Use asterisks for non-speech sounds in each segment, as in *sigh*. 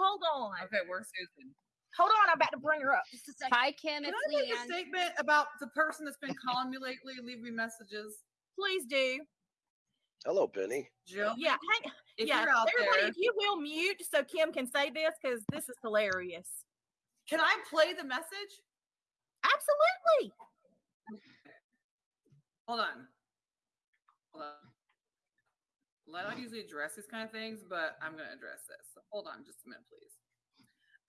Hold on. Okay, where's Susan? Hold on. I'm about to bring her up. Just a second. Hi, Kim. Can It's I make a statement about the person that's been calling me lately and leaving me messages? Please do. Hello, Penny. Jill, Yeah. Hang, if yeah. you're out Everybody, there, if you will mute so Kim can say this because this is hilarious. can I play the message? Absolutely. Hold on. Hold on. I don't usually address these kind of things, but I'm going to address this. So hold on just a minute, please.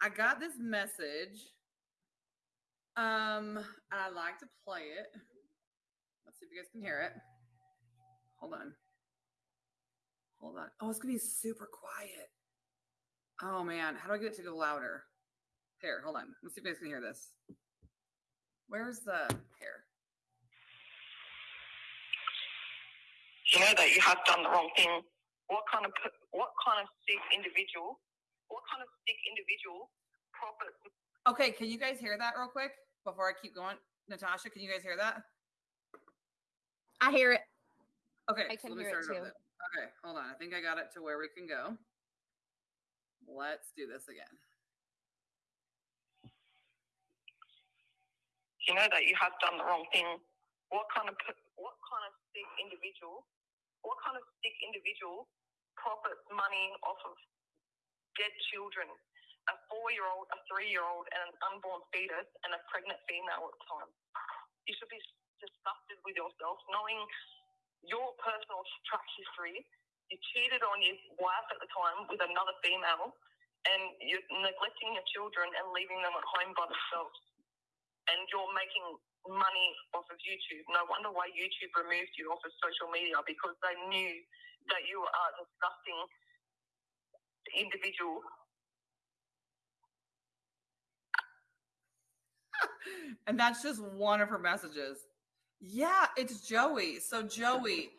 I got this message. Um, I'd like to play it. Let's see if you guys can hear it. Hold on. Hold on. Oh, it's going to be super quiet. Oh, man. How do I get it to go louder? Here, hold on. Let's see if you guys can hear this. Where's the here? You know that you have done the wrong thing. What kind of what kind of sick individual? What kind of sick individual profits? Okay, can you guys hear that real quick before I keep going? Natasha, can you guys hear that? I hear it. Okay, I so can let me hear it too. Okay, hold on. I think I got it to where we can go. Let's do this again. You know that you have done the wrong thing. What kind of what kind of sick individual? What kind of sick individual profits money off of dead children? A four-year-old, a three-year-old, and an unborn fetus, and a pregnant female at the time. You should be disgusted with yourself, knowing your personal track history. You cheated on your wife at the time with another female, and you're neglecting your children and leaving them at home by themselves. And you're making money off of YouTube. No wonder why YouTube removed you off of social media because they knew that you are a disgusting individual. *laughs* and that's just one of her messages. Yeah, it's Joey. So Joey,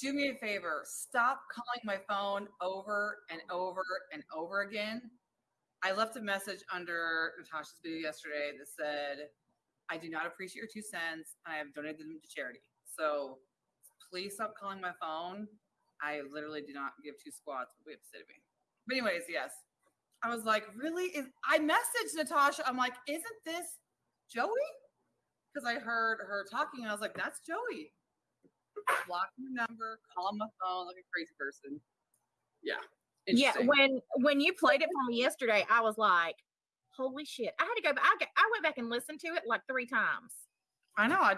do me a favor. Stop calling my phone over and over and over again. I left a message under Natasha's video yesterday that said, I do not appreciate your two cents. and I have donated them to charity. So please stop calling my phone. I literally do not give two squats what we have to say to me. But anyways, yes. I was like, really? Is I messaged Natasha. I'm like, isn't this Joey? Because I heard her talking and I was like, that's Joey. Block your number, call my phone like a crazy person. Yeah. Yeah. When when you played it for me yesterday, I was like, holy shit. I had to go back. I, got- I went back and listened to it like three times. I know. I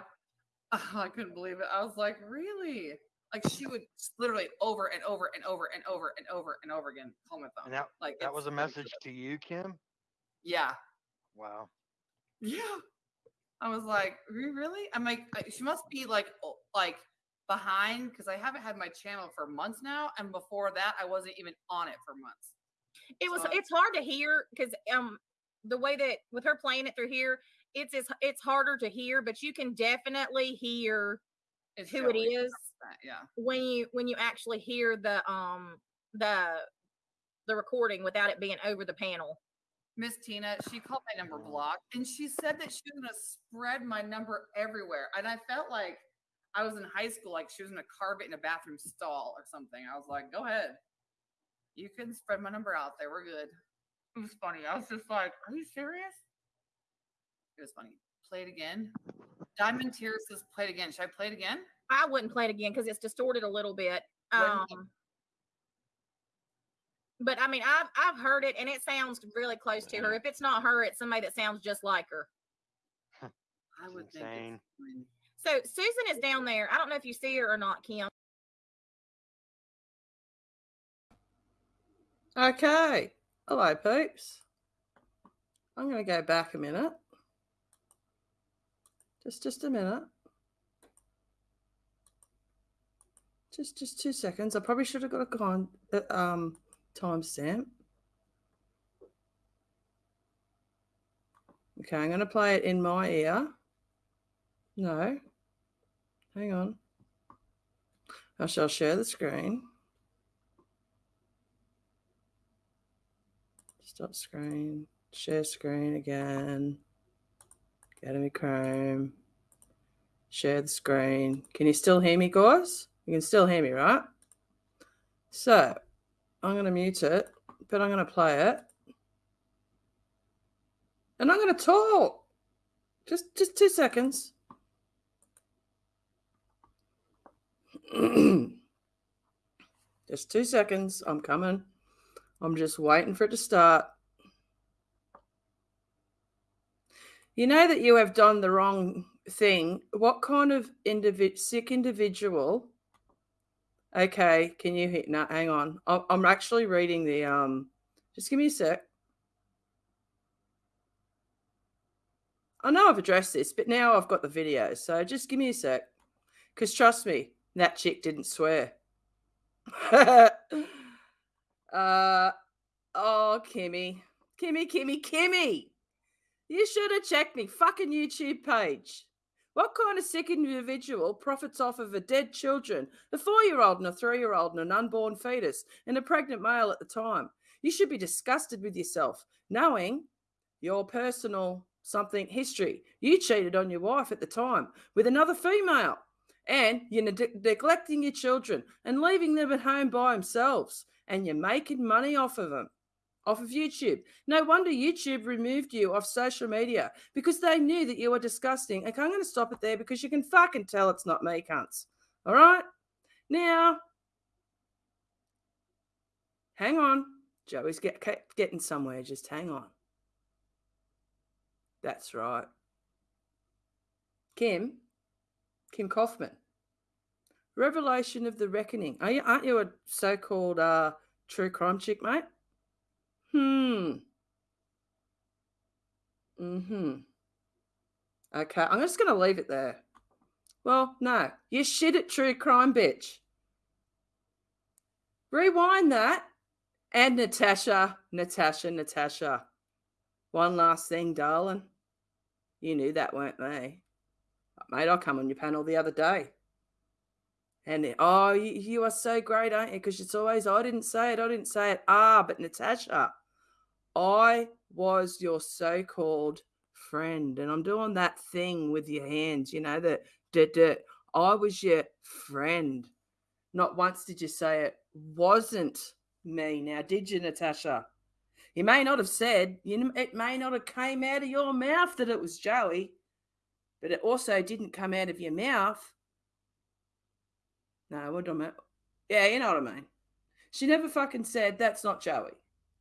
*laughs* I couldn't believe it. I was like, really? Like she would literally over and over and over and over and over and over again call my phone. And that like that was a message to you, Kim. Yeah. Wow. Yeah. I was like, "Re- really? I'm like, she must be like, like behind because I haven't had my channel for months now, and before that, I wasn't even on it for months. It was So- it's hard to hear because um the way that with her playing it through here, it's it's, it's harder to hear, but you can definitely hear It's who it Joey, is 100%, Yeah. when you when you actually hear the um the the recording without it being over the panel. Miss Tina, she called my number blocked, and she said that she was gonna spread my number everywhere, and I felt like I was in high school, like she was gonna carve it in a bathroom stall or something. I was like, go ahead. You can spread my number out there. We're good. It was funny. I was just like, are you serious? It was funny. Play it again. Diamond Tears says play it again. Should I play it again? I wouldn't play it again because it's distorted a little bit. Um, but I mean, I've I've heard it and it sounds really close to her. If it's not her, it's somebody that sounds just like her. I would think insane. it's. So Susan is down there. I don't know if you see her or not, Kim. Okay. Hello, peeps. I'm going to go back a minute. Just, just a minute. Just, just two seconds. I probably should have got a con, uh, um, timestamp. Okay, I'm going to play it in my ear. No. Hang on. I shall share the screen. Stop screen. Share screen again. Go to me Chrome. Share the screen. Can you still hear me, guys? You can still hear me, right? So I'm going to mute it, but I'm going to play it. and I'm going to talk. Just, just two seconds. *clears throat* just two seconds. I'm coming. I'm just waiting for it to start. You know that you have done the wrong thing. What kind of individ- sick individual? Okay, can you hit? No, hang on. I'm, actually reading the. Um, just give me a sec. I know I've addressed this, but now I've got the video. So just give me a sec. Because trust me, that chick didn't swear. *laughs* uh, oh, Kimmy. Kimmy, Kimmy, Kimmy. You should have checked me fucking YouTube page. What kind of sick individual profits off of a dead children, a four year old and a three year old and an unborn fetus, and a pregnant male at the time? You should be disgusted with yourself, knowing your personal something history. You cheated on your wife at the time with another female, and you're ne- neglecting your children and leaving them at home by themselves, and you're making money off of them off of YouTube. No wonder YouTube removed you off social media because they knew that you were disgusting. Okay, I'm going to stop it there because you can fucking tell it's not me, cunts. All right? Now, hang on. Joey's get, getting somewhere. Just hang on. That's right. Kim, Kim Kaufman. Revelation of the Reckoning. Are you, aren't you a so called uh, true crime chick, mate? Hmm. Mm-hmm. Okay, I'm just going to leave it there. Well, no, you shit at true crime, bitch. Rewind that. And Natasha, Natasha, Natasha. One last thing, darling. You knew that weren't me. Mate, I come on your panel the other day. And oh, you, you are so great, aren't you? Because it's always, I didn't say it, I didn't say it. Ah, but Natasha, I was your so called friend. And I'm doing that thing with your hands, you know, that that I was your friend. Not once did you say it wasn't me. Now, did you, Natasha? You may not have said, you it may not have came out of your mouth that it was Joey, but it also didn't come out of your mouth. No, what do I mean? Yeah, you know what I mean. She never fucking said that's not Joey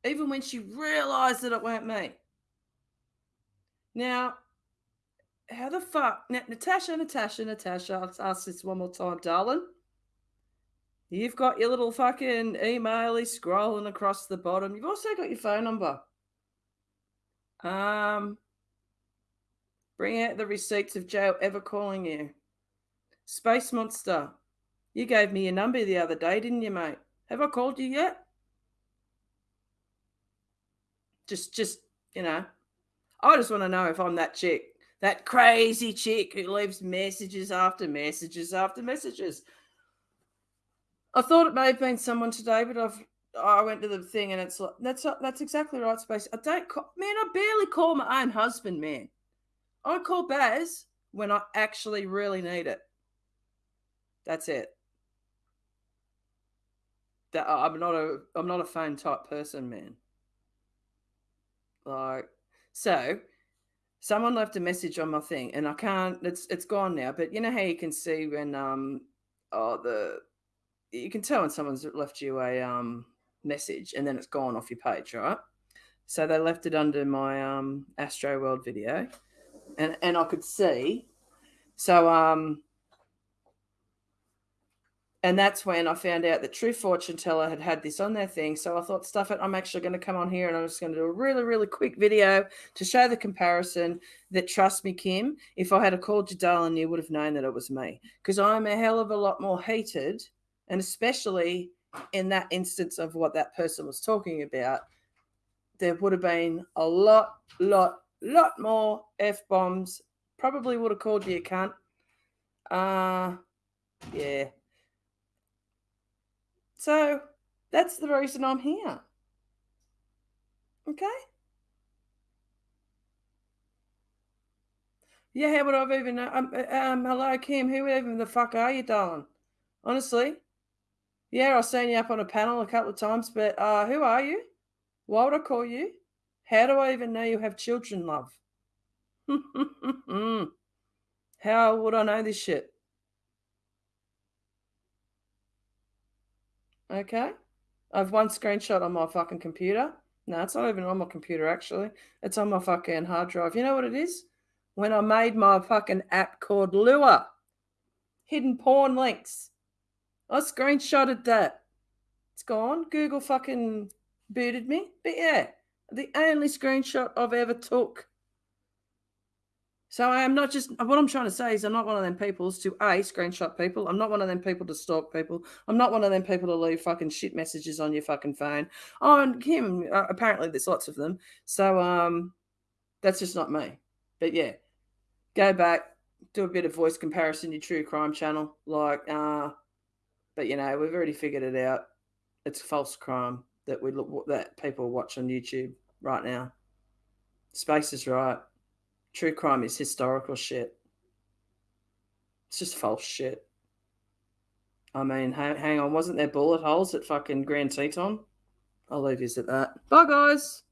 even when she realized that it weren't me. Now, how the fuck? Natasha, Natasha, Natasha, I'll ask this one more time, darling. You've got your little fucking email scrolling across the bottom. You've also got your phone number. Um, bring out the receipts of Joe ever calling you. Space Monster, you gave me your number the other day, didn't you, mate? Have I called you yet? Just, just you know, I just want to know if I'm that chick, that crazy chick who leaves messages after messages after messages. I thought it may have been someone today, but I've I went to the thing and it's like that's that's exactly right, Space. I don't call, man. I barely call my own husband, man. I call Baz when I actually really need it. That's it. That I'm not a I'm not a phone type person, man. Like, so someone left a message on my thing and I can't, it's, it's gone now, but you know how you can see when, um, oh, the, you can tell when someone's left you a, um, message and then it's gone off your page, right? So they left it under my, um, Astro World video and, and I could see, so, um, and that's when I found out that True Fortune Teller had had this on their thing. So I thought, stuff it, I'm actually going to come on here and I'm just going to do a really, really quick video to show the comparison that, trust me, Kim, if I had a called you darling, you would have known that it was me because I'm a hell of a lot more heated. And especially in that instance of what that person was talking about, there would have been a lot, lot, lot more F bombs. Probably would have called you a cunt. Uh, yeah. So that's the reason I'm here. Okay? Yeah, how would I've even um, uh, um hello Kim, who even the fuck are you, darling? Honestly. Yeah, I've seen you up on a panel a couple of times, but uh who are you? Why would I call you? How do I even know you have children, love? *laughs* How would I know this shit? Okay. I've one screenshot on my fucking computer. No, it's not even on my computer, actually. It's on my fucking hard drive. You know what it is? When I made my fucking app called Lure, hidden porn links. I screenshotted that. It's gone. Google fucking booted me. But yeah, the only screenshot I've ever took. So I am not just what I'm trying to say is I'm not one of them people to a screenshot people. I'm not one of them people to stalk people. I'm not one of them people to leave fucking shit messages on your fucking phone. Oh, and Kim, uh, apparently there's lots of them. So um, that's just not me. But yeah, go back, do a bit of voice comparison. Your true crime channel, like uh, but you know we've already figured it out. It's false crime that we look that people watch on YouTube right now. Space is right. True crime is historical shit. It's just false shit. I mean, hang, on, wasn't there bullet holes at fucking Grand Teton? I'll leave you at that. Bye, guys.